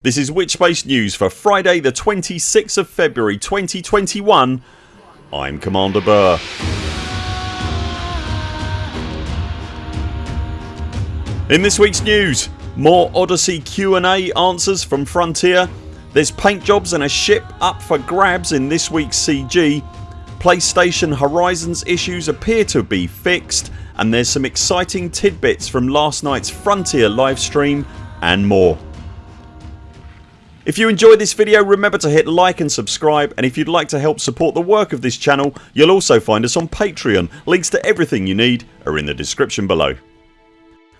This is Witchbase News for Friday the 26th of February 2021 I'm Commander Burr. In this weeks news more Odyssey Q&A answers from Frontier There's paint jobs and a ship up for grabs in this weeks CG PlayStation Horizons issues appear to be fixed and there's some exciting tidbits from last nights Frontier livestream and more. If you enjoyed this video remember to hit like and subscribe and if you'd like to help support the work of this channel you'll also find us on Patreon. Links to everything you need are in the description below.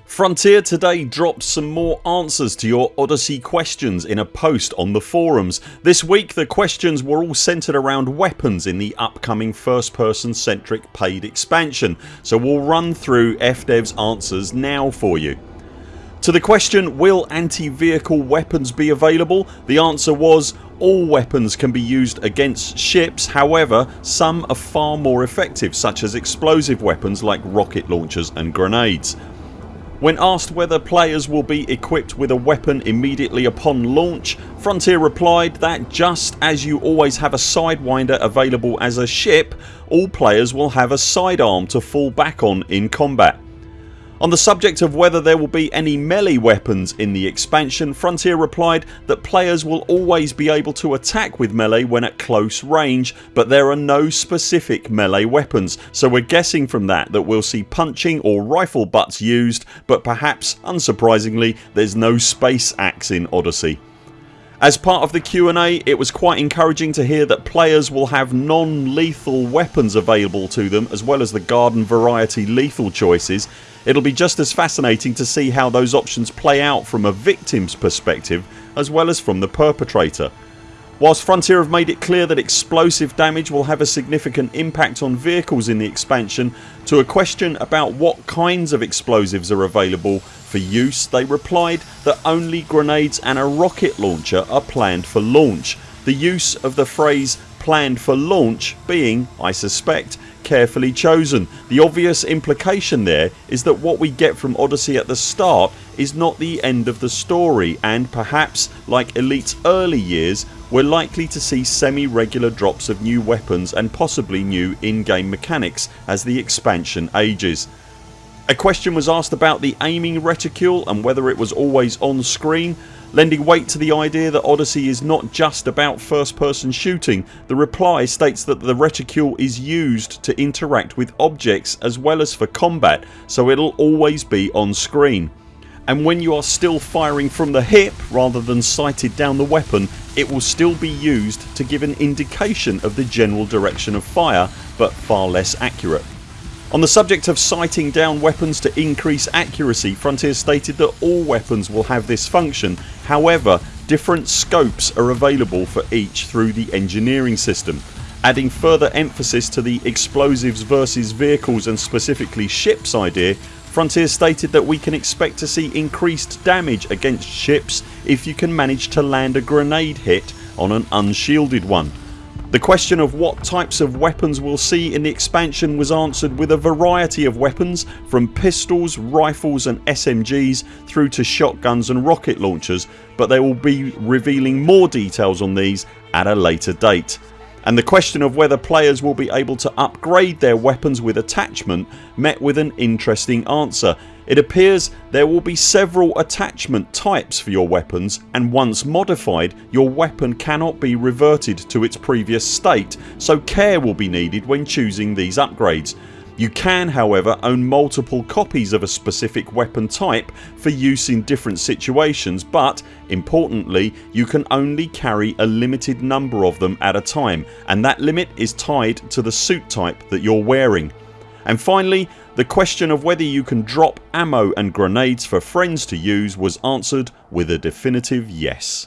Frontier today dropped some more answers to your Odyssey questions in a post on the forums. This week the questions were all centred around weapons in the upcoming first person centric paid expansion so we'll run through FDev's answers now for you. To the question will anti-vehicle weapons be available the answer was all weapons can be used against ships however some are far more effective such as explosive weapons like rocket launchers and grenades. When asked whether players will be equipped with a weapon immediately upon launch Frontier replied that just as you always have a sidewinder available as a ship all players will have a sidearm to fall back on in combat. On the subject of whether there will be any melee weapons in the expansion Frontier replied that players will always be able to attack with melee when at close range but there are no specific melee weapons so we're guessing from that that we'll see punching or rifle butts used but perhaps unsurprisingly there's no space axe in Odyssey. As part of the Q&A it was quite encouraging to hear that players will have non-lethal weapons available to them as well as the garden variety lethal choices It'll be just as fascinating to see how those options play out from a victim's perspective as well as from the perpetrator. Whilst Frontier have made it clear that explosive damage will have a significant impact on vehicles in the expansion to a question about what kinds of explosives are available for use they replied that only grenades and a rocket launcher are planned for launch. The use of the phrase planned for launch being, I suspect, carefully chosen. The obvious implication there is that what we get from Odyssey at the start is not the end of the story and perhaps like Elite's early years we're likely to see semi-regular drops of new weapons and possibly new in-game mechanics as the expansion ages. A question was asked about the aiming reticule and whether it was always on screen Lending weight to the idea that Odyssey is not just about first person shooting the reply states that the reticule is used to interact with objects as well as for combat so it'll always be on screen and when you are still firing from the hip rather than sighted down the weapon it will still be used to give an indication of the general direction of fire but far less accurate. On the subject of sighting down weapons to increase accuracy Frontier stated that all weapons will have this function however different scopes are available for each through the engineering system. Adding further emphasis to the explosives versus vehicles and specifically ships idea Frontier stated that we can expect to see increased damage against ships if you can manage to land a grenade hit on an unshielded one. The question of what types of weapons we'll see in the expansion was answered with a variety of weapons from pistols, rifles and SMGs through to shotguns and rocket launchers but they will be revealing more details on these at a later date and the question of whether players will be able to upgrade their weapons with attachment met with an interesting answer. It appears there will be several attachment types for your weapons and once modified your weapon cannot be reverted to its previous state so care will be needed when choosing these upgrades. You can however own multiple copies of a specific weapon type for use in different situations but importantly you can only carry a limited number of them at a time and that limit is tied to the suit type that you're wearing. And finally the question of whether you can drop ammo and grenades for friends to use was answered with a definitive yes.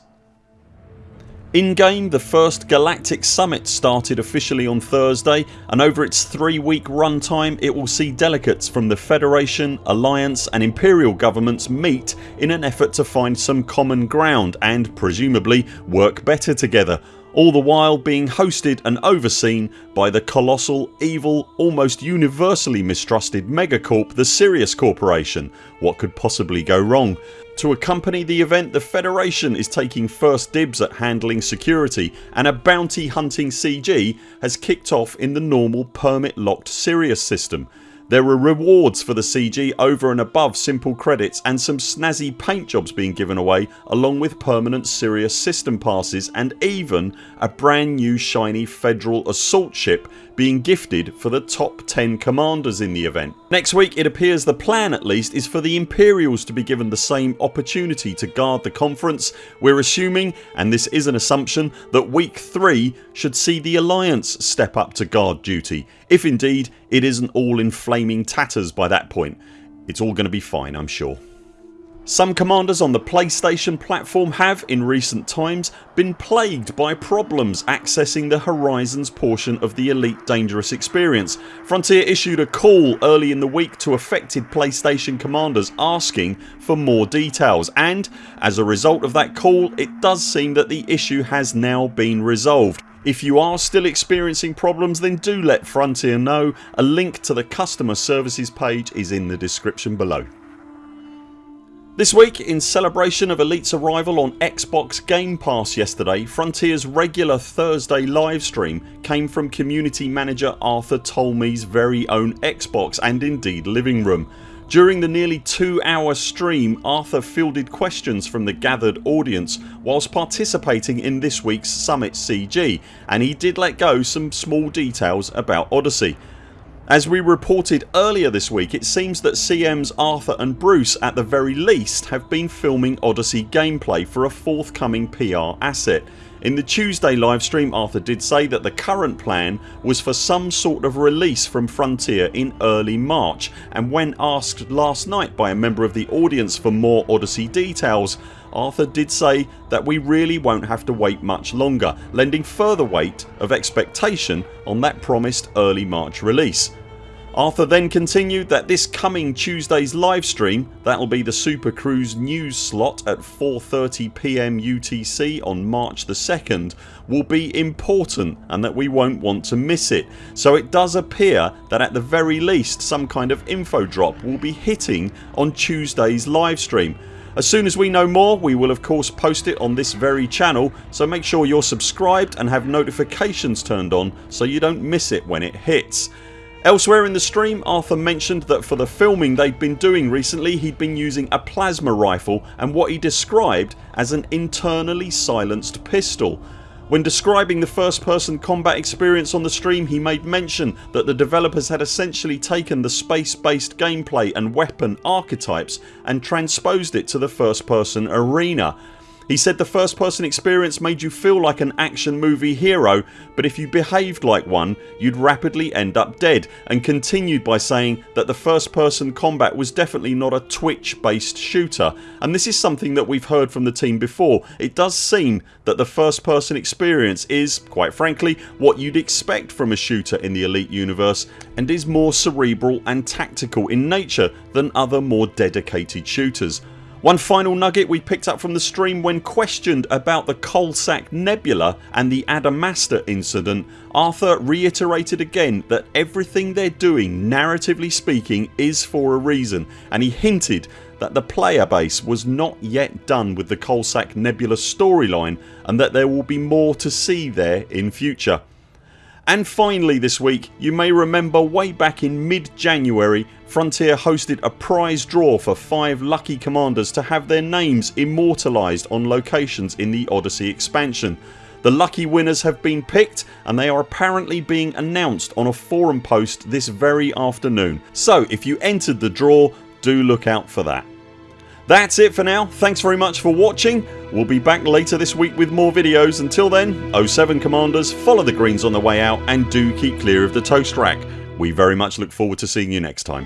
In game the first Galactic Summit started officially on Thursday and over its 3 week runtime it will see delegates from the Federation, Alliance and Imperial governments meet in an effort to find some common ground and presumably work better together. All the while being hosted and overseen by the colossal, evil, almost universally mistrusted megacorp the Sirius Corporation. What could possibly go wrong? To accompany the event the Federation is taking first dibs at handling security and a bounty hunting CG has kicked off in the normal permit locked Sirius system. There were rewards for the CG over and above simple credits and some snazzy paint jobs being given away along with permanent Sirius system passes and even a brand new shiny federal assault ship being gifted for the top 10 commanders in the event. Next week it appears the plan at least is for the Imperials to be given the same opportunity to guard the conference. We're assuming, and this is an assumption, that week 3 should see the Alliance step up to guard duty if indeed it isn't all in flaming tatters by that point. It's all going to be fine I'm sure. Some commanders on the PlayStation platform have, in recent times, been plagued by problems accessing the Horizons portion of the Elite Dangerous experience. Frontier issued a call early in the week to affected PlayStation commanders asking for more details and as a result of that call it does seem that the issue has now been resolved. If you are still experiencing problems then do let Frontier know. A link to the customer services page is in the description below. This week in celebration of Elite's arrival on Xbox Game Pass yesterday Frontiers regular Thursday livestream came from community manager Arthur Tolmie's very own Xbox and indeed living room. During the nearly 2 hour stream Arthur fielded questions from the gathered audience whilst participating in this weeks Summit CG and he did let go some small details about Odyssey. As we reported earlier this week it seems that CM's Arthur and Bruce at the very least have been filming Odyssey gameplay for a forthcoming PR asset. In the Tuesday livestream Arthur did say that the current plan was for some sort of release from Frontier in early March and when asked last night by a member of the audience for more Odyssey details Arthur did say that we really won't have to wait much longer lending further weight of expectation on that promised early March release. Arthur then continued that this coming Tuesdays livestream that'll be the Super Cruise news slot at 4.30pm UTC on March the 2nd will be important and that we won't want to miss it. So it does appear that at the very least some kind of info drop will be hitting on Tuesdays livestream. As soon as we know more we will of course post it on this very channel so make sure you're subscribed and have notifications turned on so you don't miss it when it hits. Elsewhere in the stream Arthur mentioned that for the filming they'd been doing recently he'd been using a plasma rifle and what he described as an internally silenced pistol. When describing the first person combat experience on the stream he made mention that the developers had essentially taken the space based gameplay and weapon archetypes and transposed it to the first person arena he said the first person experience made you feel like an action movie hero but if you behaved like one you'd rapidly end up dead and continued by saying that the first person combat was definitely not a twitch based shooter and this is something that we've heard from the team before. It does seem that the first person experience is, quite frankly, what you'd expect from a shooter in the Elite universe and is more cerebral and tactical in nature than other more dedicated shooters. One final nugget we picked up from the stream when questioned about the Coalsack Nebula and the Adamastor incident Arthur reiterated again that everything they're doing narratively speaking is for a reason and he hinted that the player base was not yet done with the Coalsack Nebula storyline and that there will be more to see there in future. And finally this week you may remember way back in mid January Frontier hosted a prize draw for 5 lucky commanders to have their names immortalised on locations in the Odyssey expansion. The lucky winners have been picked and they are apparently being announced on a forum post this very afternoon so if you entered the draw do look out for that. That's it for now. Thanks very much for watching. We'll be back later this week with more videos. Until then 0 7 CMDRs follow the greens on the way out and do keep clear of the toast rack. We very much look forward to seeing you next time.